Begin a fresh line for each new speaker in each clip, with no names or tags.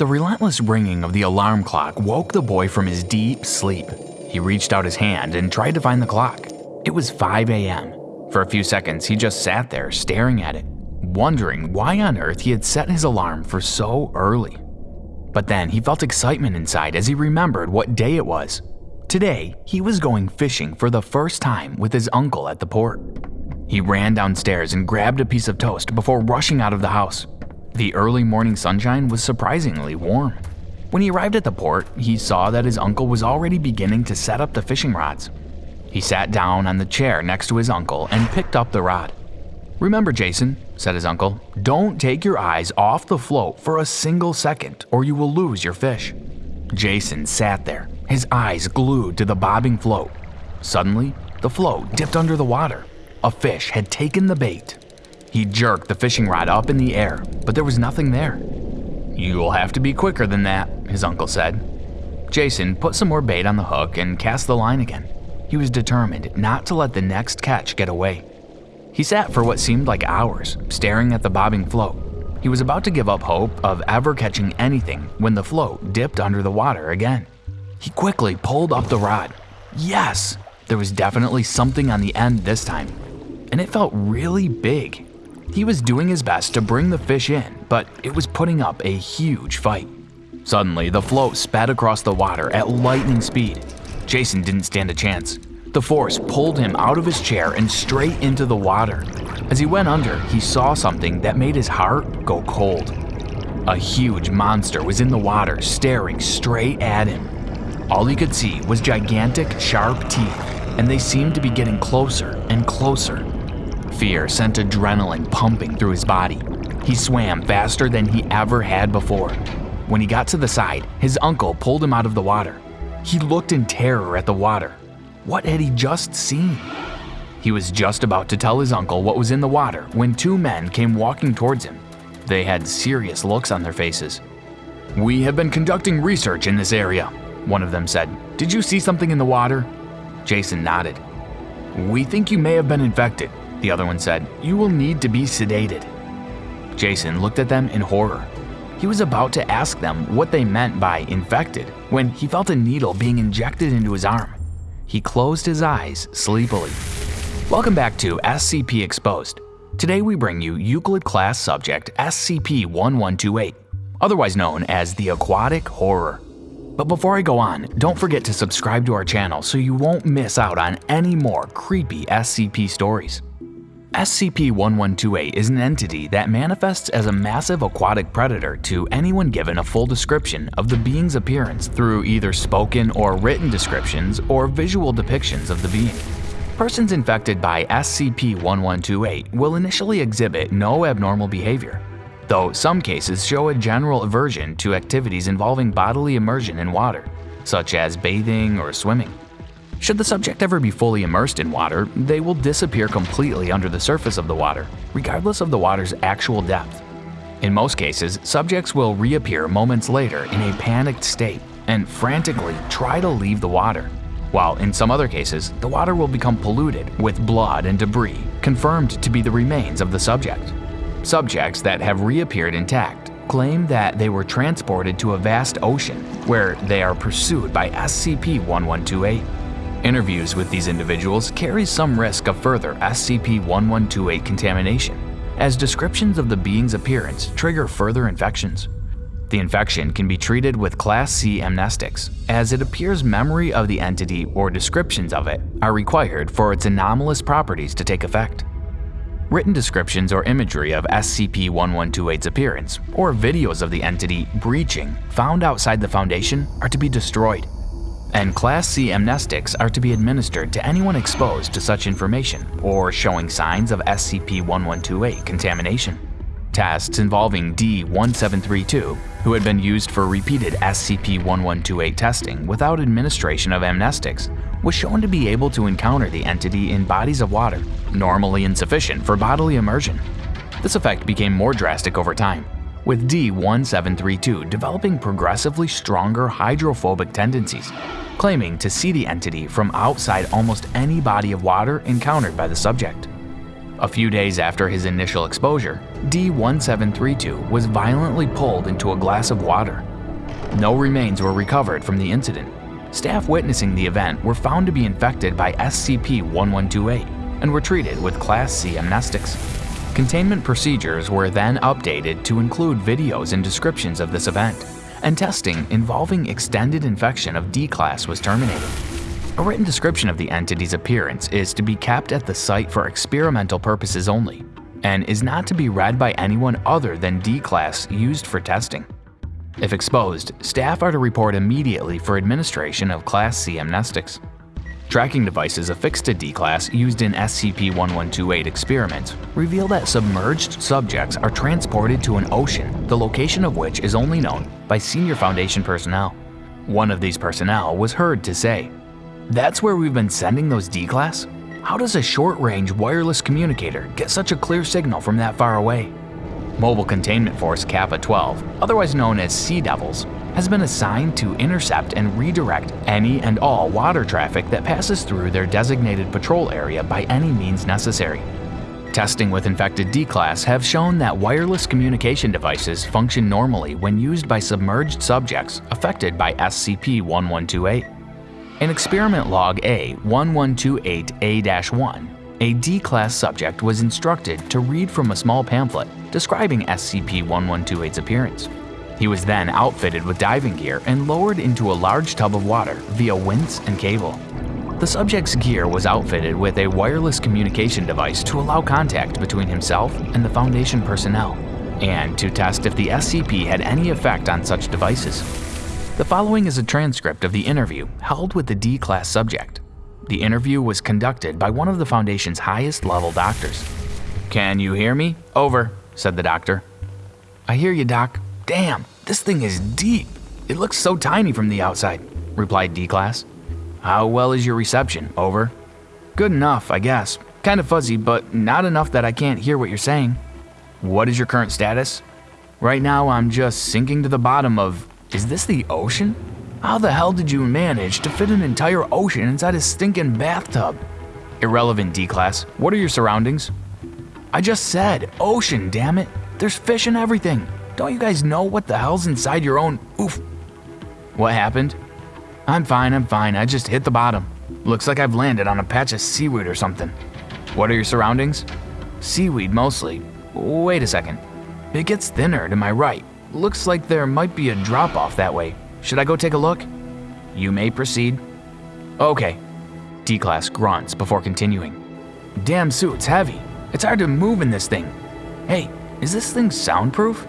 The relentless ringing of the alarm clock woke the boy from his deep sleep. He reached out his hand and tried to find the clock. It was 5 a.m. For a few seconds, he just sat there staring at it, wondering why on earth he had set his alarm for so early. But then he felt excitement inside as he remembered what day it was. Today, he was going fishing for the first time with his uncle at the port. He ran downstairs and grabbed a piece of toast before rushing out of the house. The early morning sunshine was surprisingly warm. When he arrived at the port, he saw that his uncle was already beginning to set up the fishing rods. He sat down on the chair next to his uncle and picked up the rod. Remember, Jason, said his uncle, don't take your eyes off the float for a single second or you will lose your fish. Jason sat there, his eyes glued to the bobbing float. Suddenly, the float dipped under the water. A fish had taken the bait. He jerked the fishing rod up in the air, but there was nothing there. You'll have to be quicker than that, his uncle said. Jason put some more bait on the hook and cast the line again. He was determined not to let the next catch get away. He sat for what seemed like hours, staring at the bobbing float. He was about to give up hope of ever catching anything when the float dipped under the water again. He quickly pulled up the rod. Yes, there was definitely something on the end this time, and it felt really big. He was doing his best to bring the fish in, but it was putting up a huge fight. Suddenly, the float sped across the water at lightning speed. Jason didn't stand a chance. The force pulled him out of his chair and straight into the water. As he went under, he saw something that made his heart go cold. A huge monster was in the water, staring straight at him. All he could see was gigantic, sharp teeth, and they seemed to be getting closer and closer. Fear sent adrenaline pumping through his body. He swam faster than he ever had before. When he got to the side, his uncle pulled him out of the water. He looked in terror at the water. What had he just seen? He was just about to tell his uncle what was in the water when two men came walking towards him. They had serious looks on their faces. We have been conducting research in this area, one of them said. Did you see something in the water? Jason nodded. We think you may have been infected, the other one said. You will need to be sedated. Jason looked at them in horror. He was about to ask them what they meant by infected when he felt a needle being injected into his arm. He closed his eyes sleepily. Welcome back to SCP Exposed. Today we bring you Euclid class subject SCP-1128, otherwise known as the Aquatic Horror. But before I go on, don't forget to subscribe to our channel so you won't miss out on any more creepy SCP stories. SCP-1128 is an entity that manifests as a massive aquatic predator to anyone given a full description of the being's appearance through either spoken or written descriptions or visual depictions of the being. Persons infected by SCP-1128 will initially exhibit no abnormal behavior, though some cases show a general aversion to activities involving bodily immersion in water, such as bathing or swimming. Should the subject ever be fully immersed in water, they will disappear completely under the surface of the water, regardless of the water's actual depth. In most cases, subjects will reappear moments later in a panicked state and frantically try to leave the water, while in some other cases, the water will become polluted with blood and debris confirmed to be the remains of the subject. Subjects that have reappeared intact claim that they were transported to a vast ocean where they are pursued by SCP-1128. Interviews with these individuals carry some risk of further SCP-1128 contamination, as descriptions of the being's appearance trigger further infections. The infection can be treated with Class C amnestics, as it appears memory of the entity or descriptions of it are required for its anomalous properties to take effect. Written descriptions or imagery of SCP-1128's appearance, or videos of the entity breaching found outside the Foundation are to be destroyed and Class C amnestics are to be administered to anyone exposed to such information or showing signs of SCP-1128 contamination. Tests involving D-1732, who had been used for repeated SCP-1128 testing without administration of amnestics, was shown to be able to encounter the entity in bodies of water, normally insufficient for bodily immersion. This effect became more drastic over time, with D-1732 developing progressively stronger hydrophobic tendencies, claiming to see the entity from outside almost any body of water encountered by the subject. A few days after his initial exposure, D1732 was violently pulled into a glass of water. No remains were recovered from the incident. Staff witnessing the event were found to be infected by SCP-1128 and were treated with Class C amnestics. Containment procedures were then updated to include videos and descriptions of this event, and testing involving extended infection of D-Class was terminated. A written description of the entity's appearance is to be kept at the site for experimental purposes only, and is not to be read by anyone other than D-Class used for testing. If exposed, staff are to report immediately for administration of Class C amnestics. Tracking devices affixed to D-Class used in SCP-1128 experiments reveal that submerged subjects are transported to an ocean, the location of which is only known by senior Foundation personnel. One of these personnel was heard to say, That's where we've been sending those D-Class? How does a short-range wireless communicator get such a clear signal from that far away? Mobile Containment Force Kappa 12, otherwise known as Sea Devils, has been assigned to intercept and redirect any and all water traffic that passes through their designated patrol area by any means necessary. Testing with infected D-Class have shown that wireless communication devices function normally when used by submerged subjects affected by SCP-1128. In Experiment Log A-1128A-1, a D-Class subject was instructed to read from a small pamphlet describing SCP-1128's appearance. He was then outfitted with diving gear and lowered into a large tub of water via winch and cable. The subject's gear was outfitted with a wireless communication device to allow contact between himself and the Foundation personnel, and to test if the SCP had any effect on such devices. The following is a transcript of the interview held with the D-Class subject. The interview was conducted by one of the Foundation's highest level doctors. Can you hear me? Over, said the doctor. I hear you, Doc. Damn, this thing is deep. It looks so tiny from the outside, replied D-Class. How well is your reception? Over. Good enough, I guess. Kind of fuzzy, but not enough that I can't hear what you're saying. What is your current status? Right now, I'm just sinking to the bottom of. Is this the ocean? How the hell did you manage to fit an entire ocean inside a stinking bathtub? Irrelevant, D-Class. What are your surroundings? I just said, ocean, damn it. There's fish and everything. Don't you guys know what the hell's inside your own oof? What happened? I'm fine, I'm fine, I just hit the bottom. Looks like I've landed on a patch of seaweed or something. What are your surroundings? Seaweed mostly. Wait a second. It gets thinner to my right. Looks like there might be a drop off that way. Should I go take a look? You may proceed. Okay. D-Class grunts before continuing. Damn suit's heavy. It's hard to move in this thing. Hey, is this thing soundproof?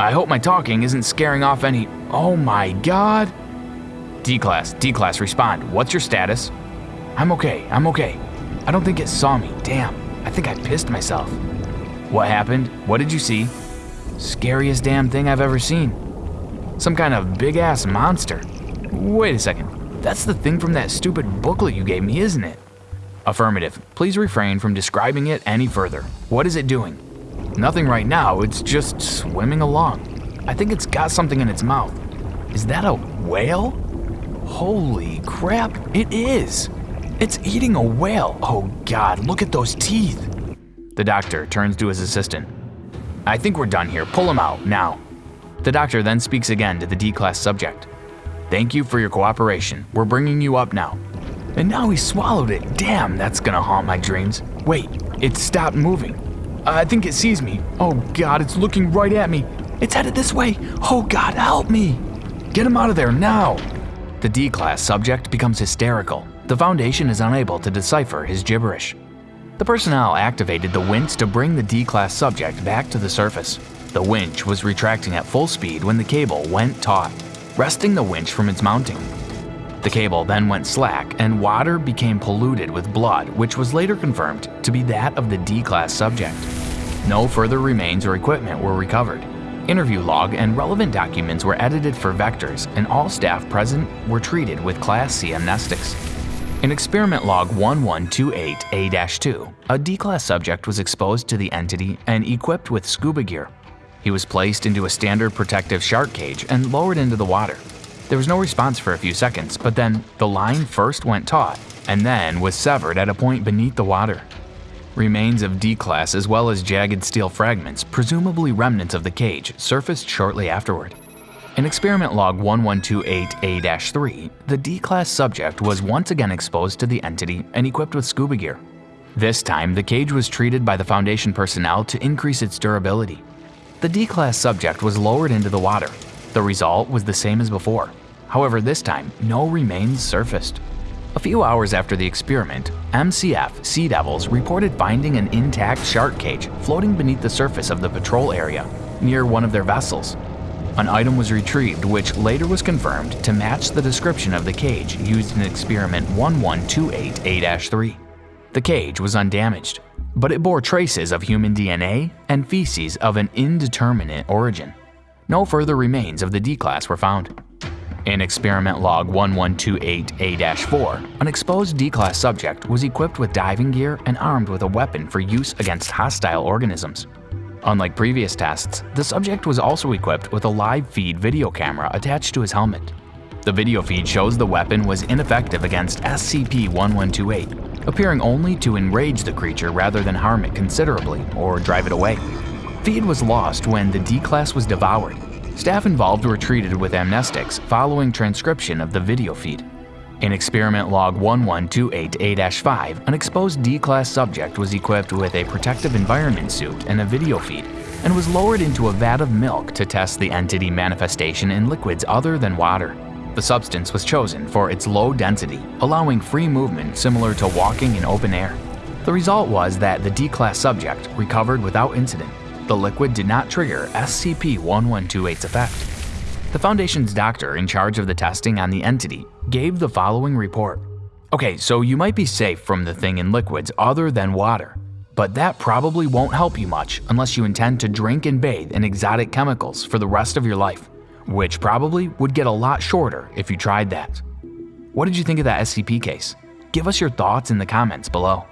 I hope my talking isn't scaring off any. Oh my god! D class, D class, respond. What's your status? I'm okay, I'm okay. I don't think it saw me. Damn, I think I pissed myself. What happened? What did you see? Scariest damn thing I've ever seen. Some kind of big ass monster. Wait a second. That's the thing from that stupid booklet you gave me, isn't it? Affirmative. Please refrain from describing it any further. What is it doing? Nothing right now, it's just swimming along. I think it's got something in its mouth. Is that a whale? Holy crap, it is! It's eating a whale. Oh god, look at those teeth. The doctor turns to his assistant. I think we're done here. Pull him out, now. The doctor then speaks again to the D-class subject. Thank you for your cooperation. We're bringing you up now. And now he swallowed it. Damn, that's gonna haunt my dreams. Wait, it stopped moving. I think it sees me. Oh god, it's looking right at me. It's headed this way. Oh god, help me. Get him out of there now. The D-class subject becomes hysterical. The Foundation is unable to decipher his gibberish. The personnel activated the winch to bring the D-class subject back to the surface. The winch was retracting at full speed when the cable went taut, wresting the winch from its mounting. The cable then went slack and water became polluted with blood which was later confirmed to be that of the D-class subject. No further remains or equipment were recovered. Interview log and relevant documents were edited for vectors and all staff present were treated with Class C amnestics. In experiment log 1128A-2, a D-class subject was exposed to the entity and equipped with scuba gear. He was placed into a standard protective shark cage and lowered into the water. There was no response for a few seconds, but then the line first went taut and then was severed at a point beneath the water. Remains of D-Class as well as jagged steel fragments, presumably remnants of the cage, surfaced shortly afterward. In experiment log 1128A-3, the D-Class subject was once again exposed to the entity and equipped with scuba gear. This time, the cage was treated by the Foundation personnel to increase its durability. The D-Class subject was lowered into the water. The result was the same as before. However, this time, no remains surfaced. A few hours after the experiment, MCF Sea Devils reported finding an intact shark cage floating beneath the surface of the patrol area near one of their vessels. An item was retrieved which later was confirmed to match the description of the cage used in experiment 1128A-3. The cage was undamaged, but it bore traces of human DNA and feces of an indeterminate origin. No further remains of the D-Class were found. In experiment log 1128A-4, an exposed D-Class subject was equipped with diving gear and armed with a weapon for use against hostile organisms. Unlike previous tests, the subject was also equipped with a live feed video camera attached to his helmet. The video feed shows the weapon was ineffective against SCP-1128, appearing only to enrage the creature rather than harm it considerably or drive it away. Feed was lost when the D-Class was devoured. Staff involved were treated with amnestics following transcription of the video feed. In experiment log 1128A-5, an exposed D-class subject was equipped with a protective environment suit and a video feed, and was lowered into a vat of milk to test the entity manifestation in liquids other than water. The substance was chosen for its low density, allowing free movement similar to walking in open air. The result was that the D-class subject recovered without incident. The liquid did not trigger SCP-1128's effect. The Foundation's doctor in charge of the testing on the entity gave the following report. Okay, so you might be safe from the thing in liquids other than water, but that probably won't help you much unless you intend to drink and bathe in exotic chemicals for the rest of your life, which probably would get a lot shorter if you tried that. What did you think of that SCP case? Give us your thoughts in the comments below.